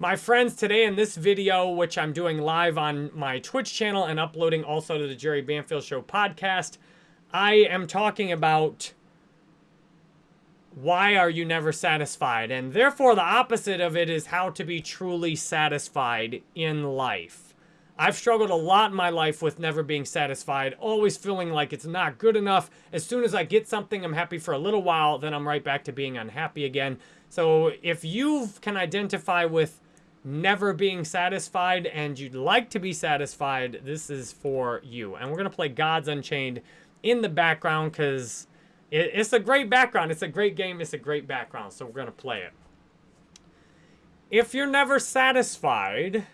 My friends, today in this video, which I'm doing live on my Twitch channel and uploading also to the Jerry Banfield Show podcast, I am talking about why are you never satisfied? And therefore, the opposite of it is how to be truly satisfied in life. I've struggled a lot in my life with never being satisfied, always feeling like it's not good enough. As soon as I get something, I'm happy for a little while, then I'm right back to being unhappy again. So if you can identify with never being satisfied and you'd like to be satisfied, this is for you. And we're going to play Gods Unchained in the background because it, it's a great background. It's a great game. It's a great background. So we're going to play it. If you're never satisfied,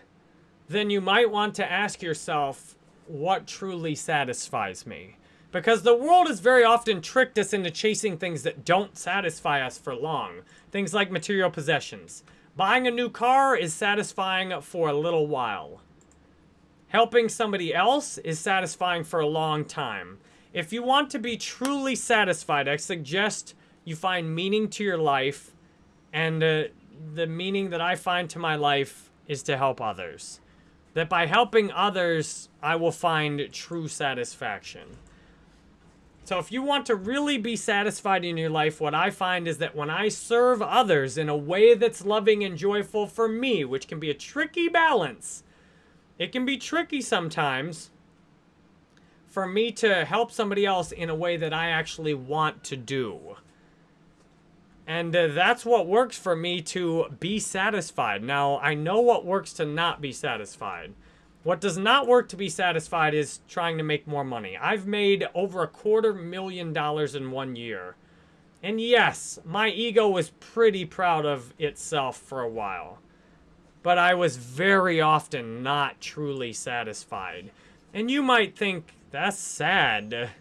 then you might want to ask yourself, what truly satisfies me? Because the world has very often tricked us into chasing things that don't satisfy us for long. Things like material possessions. Buying a new car is satisfying for a little while. Helping somebody else is satisfying for a long time. If you want to be truly satisfied, I suggest you find meaning to your life. And uh, the meaning that I find to my life is to help others. That by helping others, I will find true satisfaction. So if you want to really be satisfied in your life, what I find is that when I serve others in a way that's loving and joyful for me, which can be a tricky balance, it can be tricky sometimes for me to help somebody else in a way that I actually want to do. And uh, that's what works for me to be satisfied. Now, I know what works to not be satisfied. What does not work to be satisfied is trying to make more money. I've made over a quarter million dollars in one year. And yes, my ego was pretty proud of itself for a while. But I was very often not truly satisfied. And you might think, that's sad.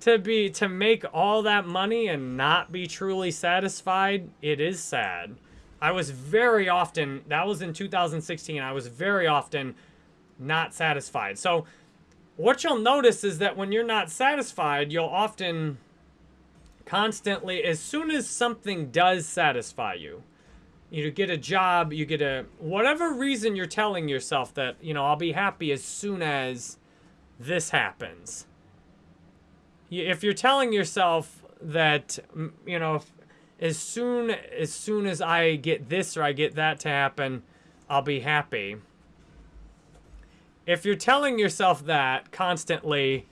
To be to make all that money and not be truly satisfied, it is sad. I was very often, that was in 2016, I was very often not satisfied. So what you'll notice is that when you're not satisfied, you'll often constantly, as soon as something does satisfy you, you get a job, you get a, whatever reason you're telling yourself that, you know, I'll be happy as soon as this happens. If you're telling yourself that, you know, as soon as soon as I get this or I get that to happen, I'll be happy if you're telling yourself that constantly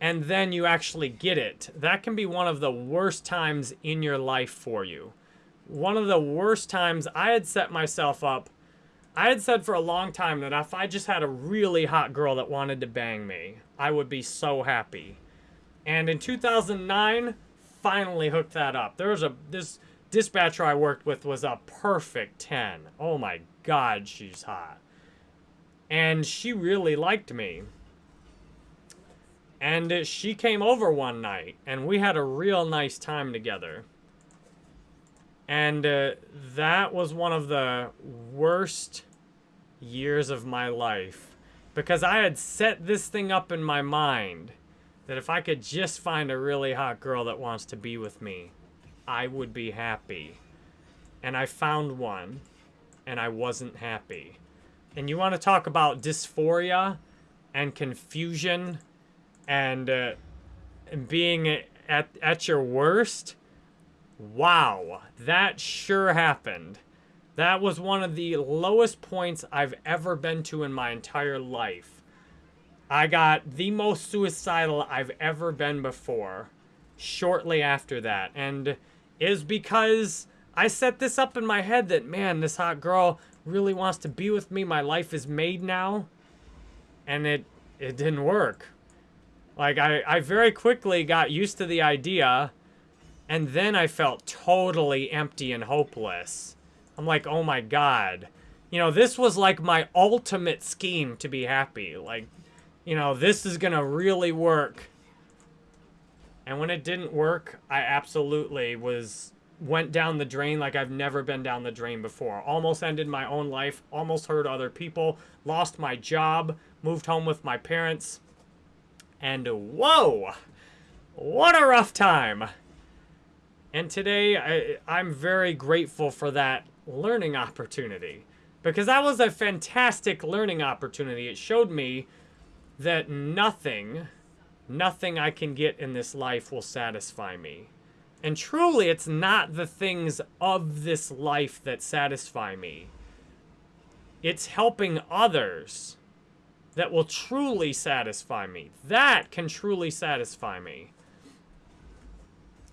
and then you actually get it, that can be one of the worst times in your life for you. One of the worst times I had set myself up. I had said for a long time that if I just had a really hot girl that wanted to bang me, I would be so happy. And in 2009, finally hooked that up. There was a this dispatcher I worked with was a perfect 10. Oh my god, she's hot. And she really liked me. And she came over one night, and we had a real nice time together. And uh, that was one of the worst years of my life. Because I had set this thing up in my mind that if I could just find a really hot girl that wants to be with me, I would be happy. And I found one, and I wasn't happy and you want to talk about dysphoria and confusion and, uh, being at, at your worst, wow, that sure happened. That was one of the lowest points I've ever been to in my entire life. I got the most suicidal I've ever been before shortly after that. And is because I set this up in my head that, man, this hot girl really wants to be with me. My life is made now. And it, it didn't work. Like, I, I very quickly got used to the idea. And then I felt totally empty and hopeless. I'm like, oh my god. You know, this was like my ultimate scheme to be happy. Like, you know, this is going to really work. And when it didn't work, I absolutely was went down the drain like I've never been down the drain before. Almost ended my own life, almost hurt other people, lost my job, moved home with my parents. And whoa, what a rough time. And today, I, I'm very grateful for that learning opportunity because that was a fantastic learning opportunity. It showed me that nothing, nothing I can get in this life will satisfy me. And truly, it's not the things of this life that satisfy me. It's helping others that will truly satisfy me. That can truly satisfy me.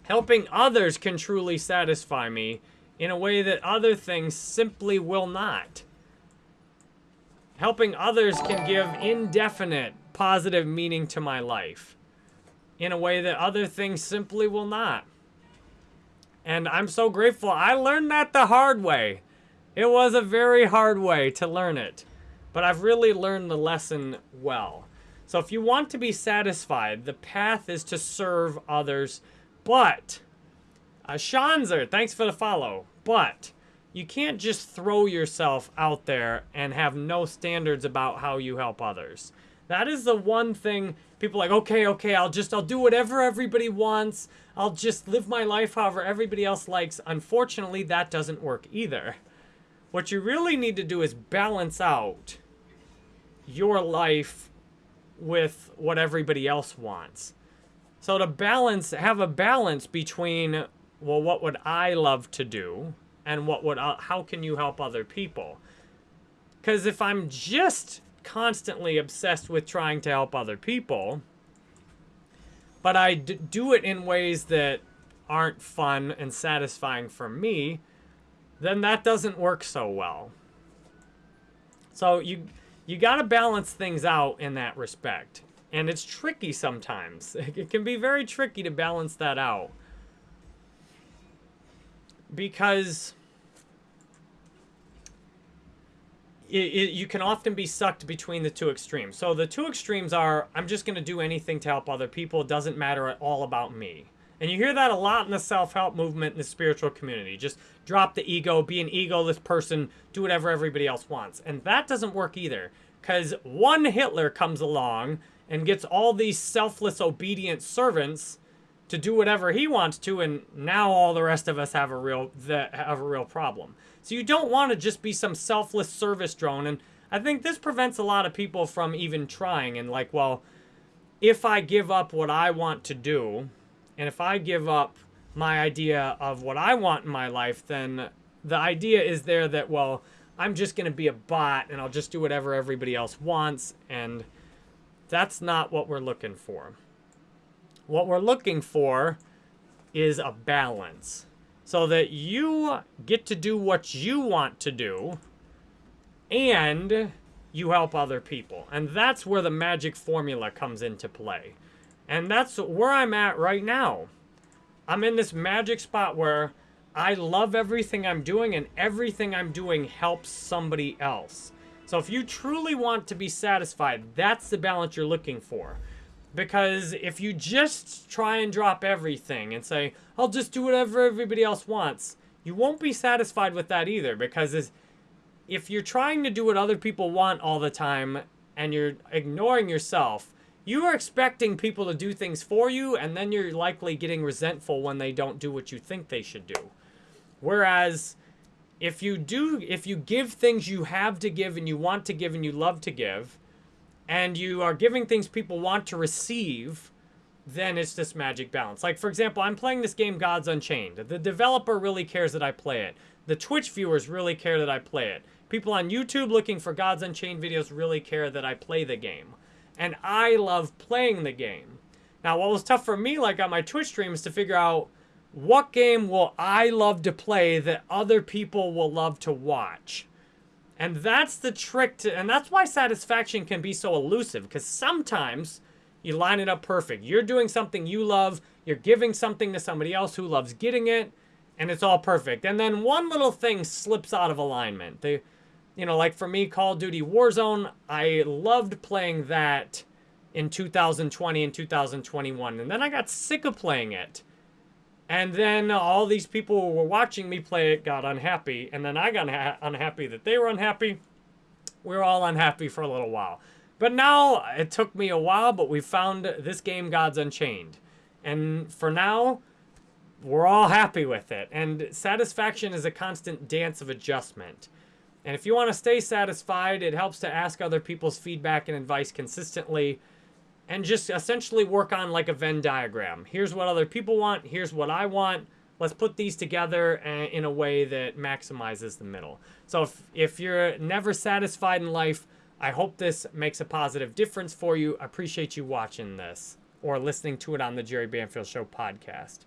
Helping others can truly satisfy me in a way that other things simply will not. Helping others can give indefinite positive meaning to my life in a way that other things simply will not. And I'm so grateful. I learned that the hard way. It was a very hard way to learn it. But I've really learned the lesson well. So if you want to be satisfied, the path is to serve others. But, uh, Shanzer, thanks for the follow. But, you can't just throw yourself out there and have no standards about how you help others. That is the one thing people like, okay, okay, I'll just, I'll do whatever everybody wants. I'll just live my life however everybody else likes. Unfortunately, that doesn't work either. What you really need to do is balance out your life with what everybody else wants. So to balance, have a balance between, well, what would I love to do and what would, uh, how can you help other people? Because if I'm just constantly obsessed with trying to help other people, but I do it in ways that aren't fun and satisfying for me, then that doesn't work so well. So you you got to balance things out in that respect. And it's tricky sometimes. It can be very tricky to balance that out. Because it, it, you can often be sucked between the two extremes. So the two extremes are, I'm just going to do anything to help other people. It doesn't matter at all about me. And you hear that a lot in the self-help movement in the spiritual community. Just drop the ego, be an egoless person, do whatever everybody else wants. And that doesn't work either. Because one Hitler comes along and gets all these selfless, obedient servants to do whatever he wants to, and now all the rest of us have a real have a real problem. So you don't want to just be some selfless service drone. And I think this prevents a lot of people from even trying. And like, well, if I give up what I want to do, and if I give up my idea of what I want in my life, then the idea is there that, well, I'm just going to be a bot and I'll just do whatever everybody else wants. And that's not what we're looking for. What we're looking for is a balance so that you get to do what you want to do and you help other people. And that's where the magic formula comes into play. And that's where I'm at right now. I'm in this magic spot where I love everything I'm doing and everything I'm doing helps somebody else. So if you truly want to be satisfied, that's the balance you're looking for. Because if you just try and drop everything and say, I'll just do whatever everybody else wants, you won't be satisfied with that either. Because if you're trying to do what other people want all the time and you're ignoring yourself, you are expecting people to do things for you, and then you're likely getting resentful when they don't do what you think they should do. Whereas, if you do, if you give things you have to give and you want to give and you love to give, and you are giving things people want to receive, then it's this magic balance. Like, for example, I'm playing this game Gods Unchained. The developer really cares that I play it. The Twitch viewers really care that I play it. People on YouTube looking for Gods Unchained videos really care that I play the game and I love playing the game. Now, what was tough for me, like on my Twitch stream, is to figure out what game will I love to play that other people will love to watch. And that's the trick to, and that's why satisfaction can be so elusive, because sometimes you line it up perfect. You're doing something you love, you're giving something to somebody else who loves getting it, and it's all perfect. And then one little thing slips out of alignment. They, you know, like for me, Call of Duty Warzone, I loved playing that in 2020 and 2021. And then I got sick of playing it. And then all these people who were watching me play it got unhappy. And then I got unhappy that they were unhappy. We were all unhappy for a little while. But now, it took me a while, but we found this game, Gods Unchained. And for now, we're all happy with it. And satisfaction is a constant dance of adjustment. And if you want to stay satisfied, it helps to ask other people's feedback and advice consistently and just essentially work on like a Venn diagram. Here's what other people want, here's what I want. Let's put these together eh, in a way that maximizes the middle. So if, if you're never satisfied in life, I hope this makes a positive difference for you. I appreciate you watching this or listening to it on the Jerry Banfield Show podcast.